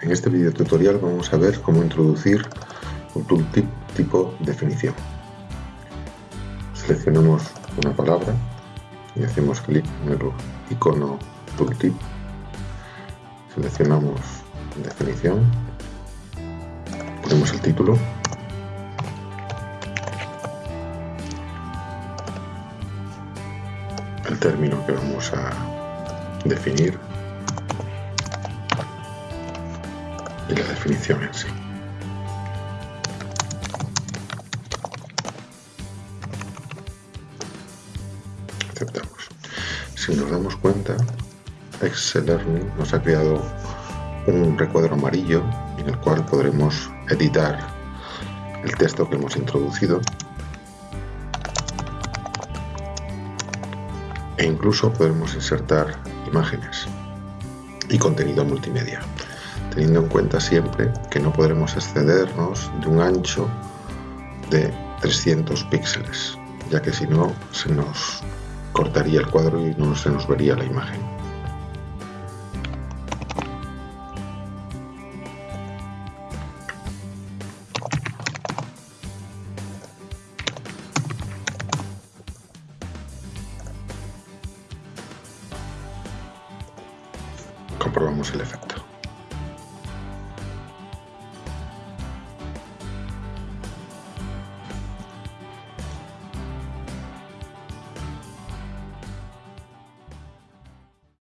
En este video tutorial vamos a ver cómo introducir un tooltip tipo definición. Seleccionamos una palabra y hacemos clic en el icono tooltip. Seleccionamos definición, ponemos el título el término que vamos a definir y la definición en sí. Aceptamos. Si nos damos cuenta, Excel Learning nos ha creado un recuadro amarillo en el cual podremos editar el texto que hemos introducido e incluso podremos insertar imágenes y contenido multimedia teniendo en cuenta siempre que no podremos excedernos de un ancho de 300 píxeles, ya que si no se nos cortaría el cuadro y no se nos vería la imagen. Comprobamos el efecto.